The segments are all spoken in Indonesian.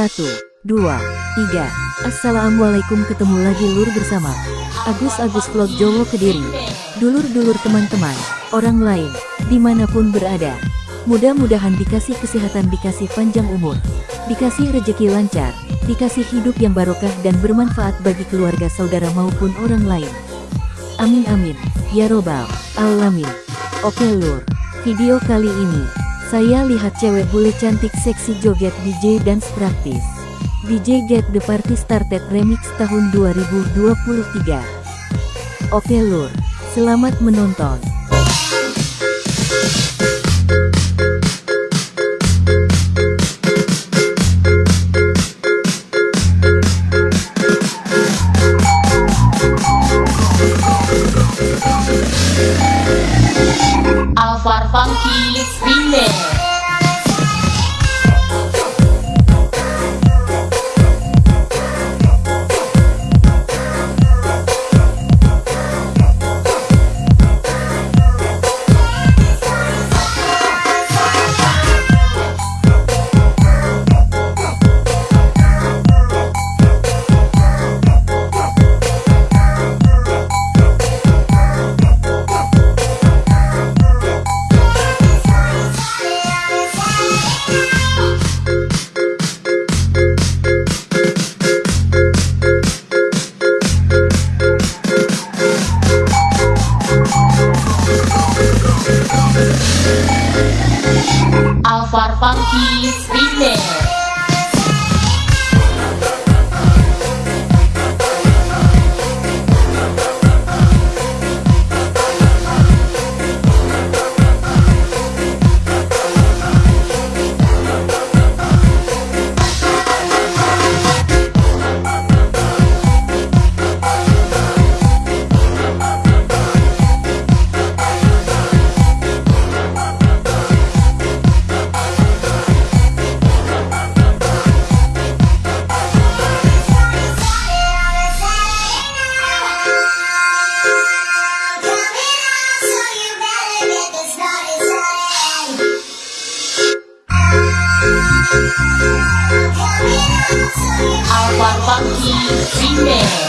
Satu, dua, tiga. Assalamualaikum ketemu lagi lur bersama Agus Agus Vlog Jowo Kediri. Dulur-dulur teman-teman, orang lain, di mana pun berada. Mudah-mudahan dikasih kesehatan, dikasih panjang umur, dikasih rejeki lancar, dikasih hidup yang barokah dan bermanfaat bagi keluarga saudara maupun orang lain. Amin amin, ya robbal alamin. Oke lur, video kali ini, saya lihat cewek bule cantik seksi joget DJ dance praktis. DJ Get The Party Started Remix tahun 2023. Oke lur, selamat menonton. Funky Remix Funky Remix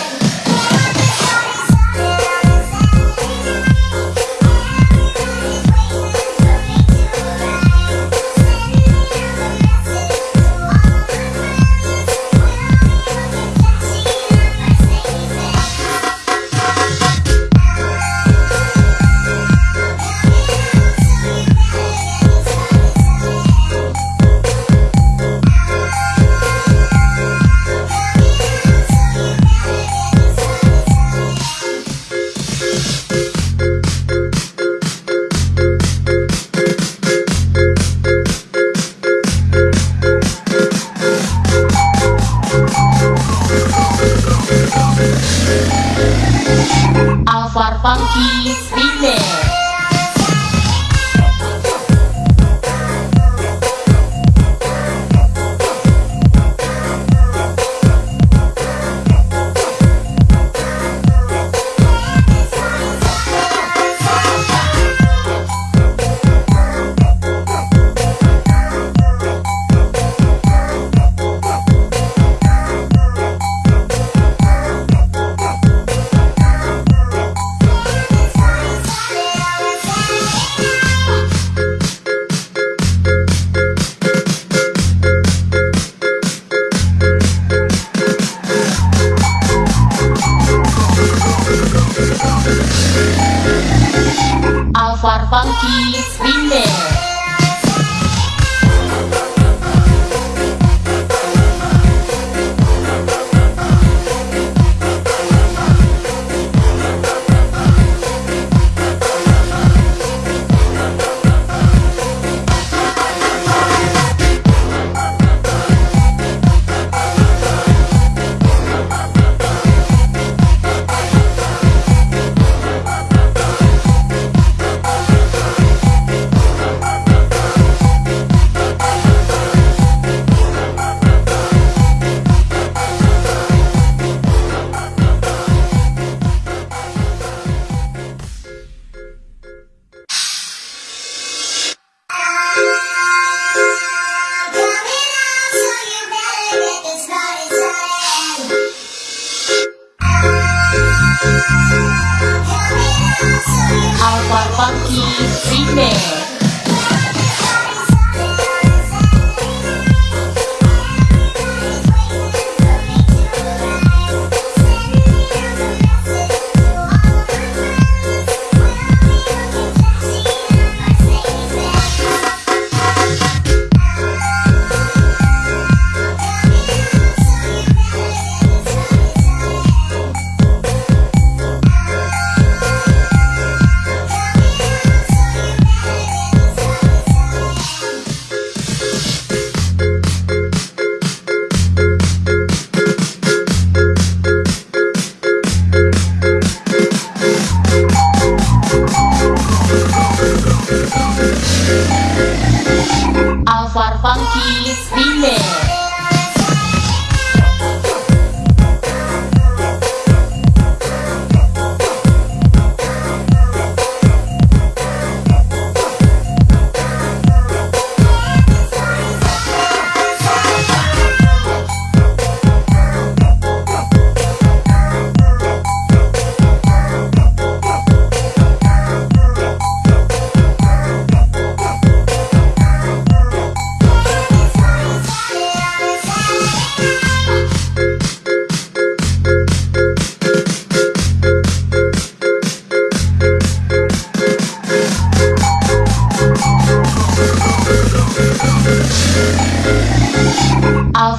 Alvar Funky Remix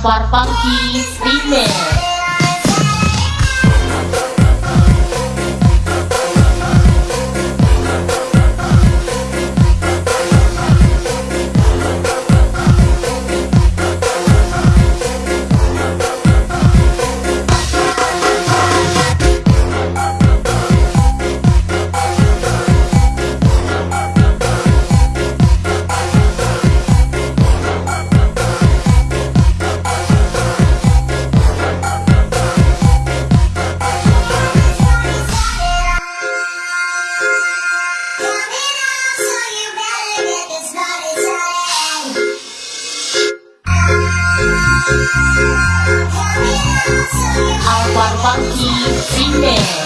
Alvar Funky Remix Remix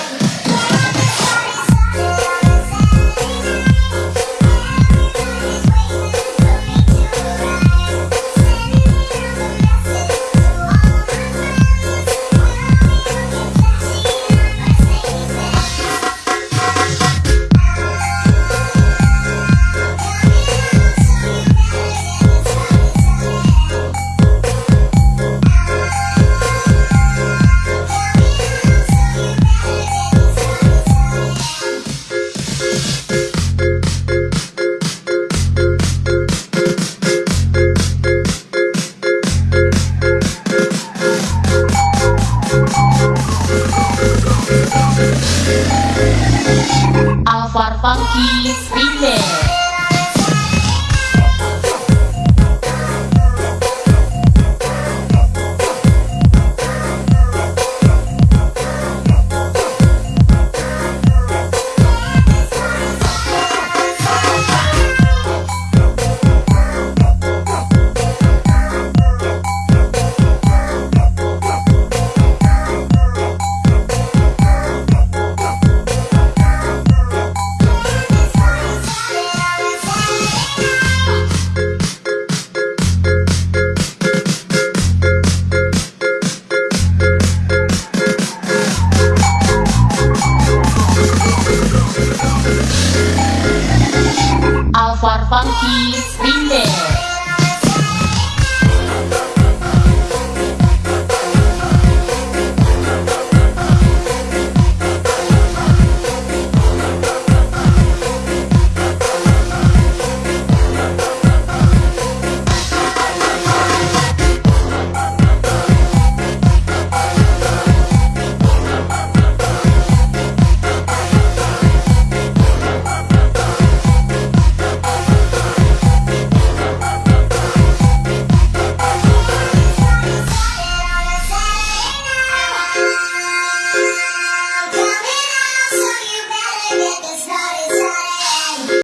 Alvar Funky Remix